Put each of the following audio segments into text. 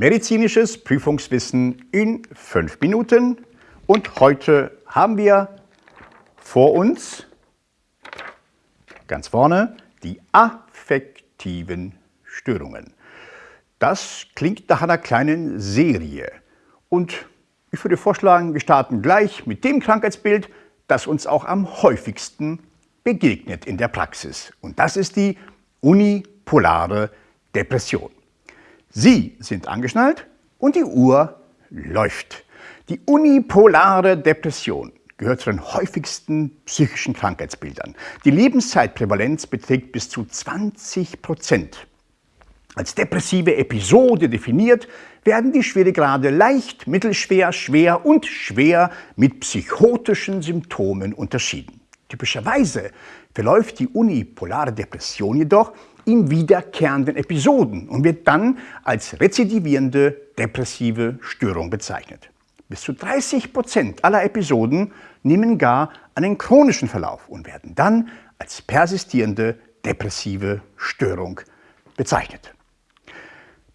Medizinisches Prüfungswissen in fünf Minuten. Und heute haben wir vor uns, ganz vorne, die affektiven Störungen. Das klingt nach einer kleinen Serie. Und ich würde vorschlagen, wir starten gleich mit dem Krankheitsbild, das uns auch am häufigsten begegnet in der Praxis. Und das ist die unipolare Depression. Sie sind angeschnallt und die Uhr läuft. Die unipolare Depression gehört zu den häufigsten psychischen Krankheitsbildern. Die Lebenszeitprävalenz beträgt bis zu 20 Prozent. Als depressive Episode definiert werden die Schweregrade leicht, mittelschwer, schwer und schwer mit psychotischen Symptomen unterschieden. Typischerweise verläuft die unipolare Depression jedoch in wiederkehrenden Episoden und wird dann als rezidivierende depressive Störung bezeichnet. Bis zu 30 Prozent aller Episoden nehmen gar einen chronischen Verlauf und werden dann als persistierende depressive Störung bezeichnet.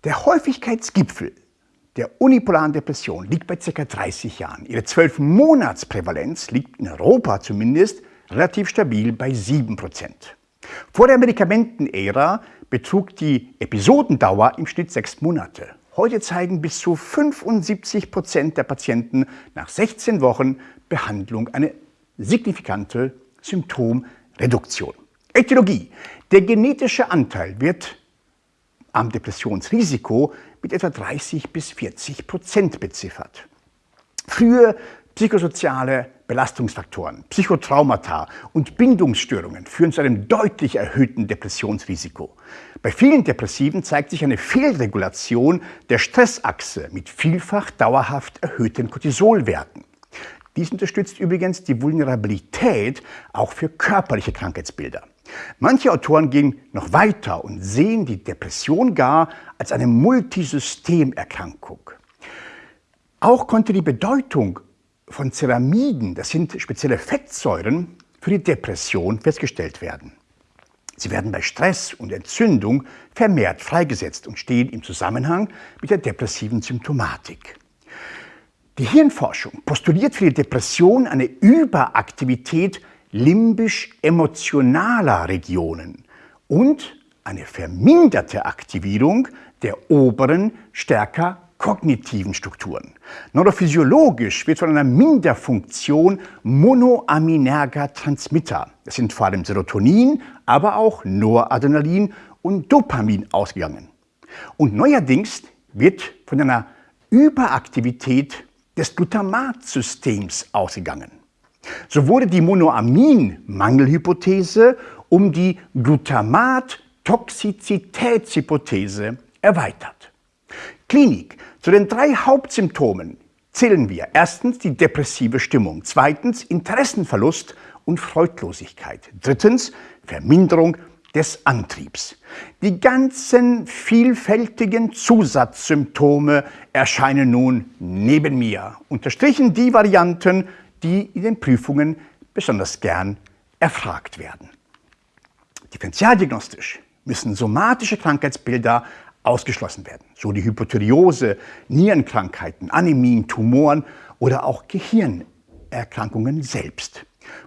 Der Häufigkeitsgipfel der unipolaren Depression liegt bei ca. 30 Jahren. Ihre 12-Monats-Prävalenz liegt in Europa zumindest relativ stabil bei 7 Prozent. Vor der Medikamentenära betrug die Episodendauer im Schnitt sechs Monate. Heute zeigen bis zu 75 Prozent der Patienten nach 16 Wochen Behandlung eine signifikante Symptomreduktion. Ätiologie. Der genetische Anteil wird am Depressionsrisiko mit etwa 30 bis 40 Prozent beziffert. Frühe psychosoziale Belastungsfaktoren, Psychotraumata und Bindungsstörungen führen zu einem deutlich erhöhten Depressionsrisiko. Bei vielen Depressiven zeigt sich eine Fehlregulation der Stressachse mit vielfach dauerhaft erhöhten Cortisolwerten. Dies unterstützt übrigens die Vulnerabilität auch für körperliche Krankheitsbilder. Manche Autoren gehen noch weiter und sehen die Depression gar als eine Multisystemerkrankung. Auch konnte die Bedeutung von Ceramiden, das sind spezielle Fettsäuren, für die Depression festgestellt werden. Sie werden bei Stress und Entzündung vermehrt freigesetzt und stehen im Zusammenhang mit der depressiven Symptomatik. Die Hirnforschung postuliert für die Depression eine Überaktivität limbisch-emotionaler Regionen und eine verminderte Aktivierung der oberen, stärker kognitiven Strukturen. Neurophysiologisch wird von einer Minderfunktion monoaminerger Transmitter, das sind vor allem Serotonin, aber auch Noradrenalin und Dopamin ausgegangen. Und neuerdings wird von einer Überaktivität des Glutamatsystems ausgegangen. So wurde die Monoamin-Mangelhypothese um die Glutamat-Toxizitätshypothese erweitert. Klinik. Zu den drei Hauptsymptomen zählen wir erstens die depressive Stimmung, zweitens Interessenverlust und Freudlosigkeit, drittens Verminderung des Antriebs. Die ganzen vielfältigen Zusatzsymptome erscheinen nun neben mir, unterstrichen die Varianten, die in den Prüfungen besonders gern erfragt werden. Differentialdiagnostisch müssen somatische Krankheitsbilder ausgeschlossen werden, so die Hypothyreose, Nierenkrankheiten, Anämien, Tumoren oder auch Gehirnerkrankungen selbst.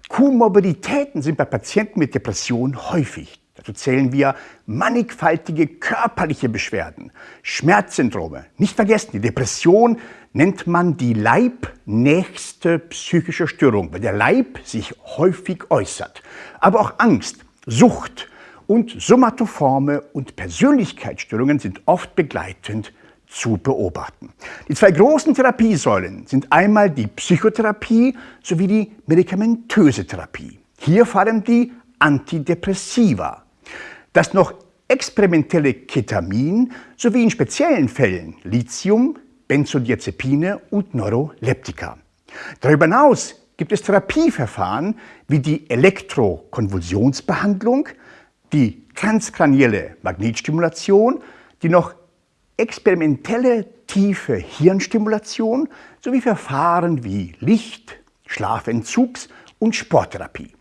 Komorbiditäten sind bei Patienten mit Depression häufig. Dazu zählen wir mannigfaltige körperliche Beschwerden, Schmerzsyndrome. Nicht vergessen, die Depression nennt man die leibnächste psychische Störung, weil der Leib sich häufig äußert. Aber auch Angst, Sucht, und somatoforme und Persönlichkeitsstörungen sind oft begleitend zu beobachten. Die zwei großen Therapiesäulen sind einmal die Psychotherapie sowie die medikamentöse Therapie. Hier vor allem die Antidepressiva. Das noch experimentelle Ketamin sowie in speziellen Fällen Lithium, Benzodiazepine und Neuroleptika. Darüber hinaus gibt es Therapieverfahren wie die Elektrokonvulsionsbehandlung, die transkranielle Magnetstimulation, die noch experimentelle tiefe Hirnstimulation sowie Verfahren wie Licht, Schlafentzugs- und Sporttherapie.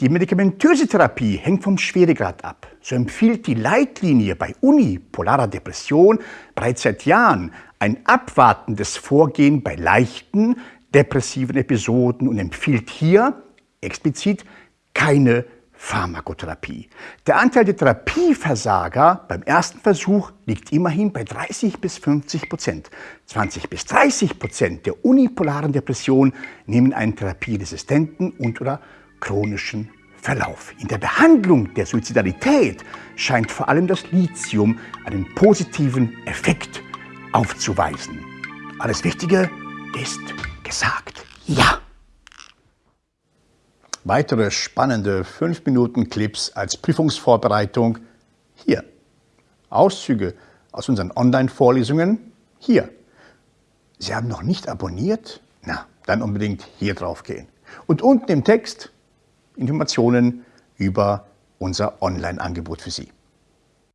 Die medikamentöse Therapie hängt vom Schweregrad ab. So empfiehlt die Leitlinie bei unipolarer Depression bereits seit Jahren ein abwartendes Vorgehen bei leichten depressiven Episoden und empfiehlt hier explizit keine Pharmakotherapie. Der Anteil der Therapieversager beim ersten Versuch liegt immerhin bei 30 bis 50 Prozent. 20 bis 30 Prozent der unipolaren Depression nehmen einen therapieresistenten und oder chronischen Verlauf. In der Behandlung der Suizidalität scheint vor allem das Lithium einen positiven Effekt aufzuweisen. Alles Wichtige ist gesagt. Ja! Weitere spannende 5-Minuten-Clips als Prüfungsvorbereitung hier. Auszüge aus unseren Online-Vorlesungen hier. Sie haben noch nicht abonniert? Na, dann unbedingt hier drauf gehen. Und unten im Text Informationen über unser Online-Angebot für Sie.